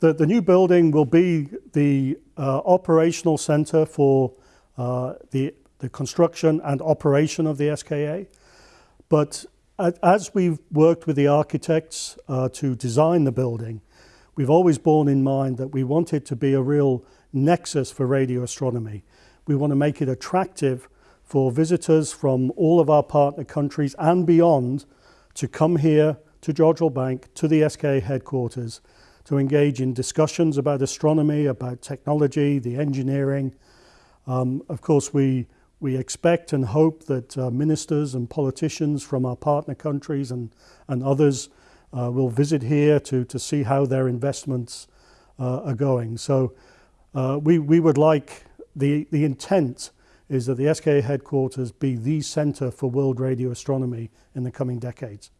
the, the new building will be the uh, operational center for uh, the, the construction and operation of the SKA. But as we've worked with the architects uh, to design the building, we've always borne in mind that we want it to be a real nexus for radio astronomy. We want to make it attractive for visitors from all of our partner countries and beyond to come here to Jodrell Bank, to the SKA headquarters, to engage in discussions about astronomy, about technology, the engineering. Um, of course, we, we expect and hope that uh, ministers and politicians from our partner countries and, and others uh, will visit here to, to see how their investments uh, are going. So uh, we, we would like the, the intent is that the SKA headquarters be the centre for world radio astronomy in the coming decades.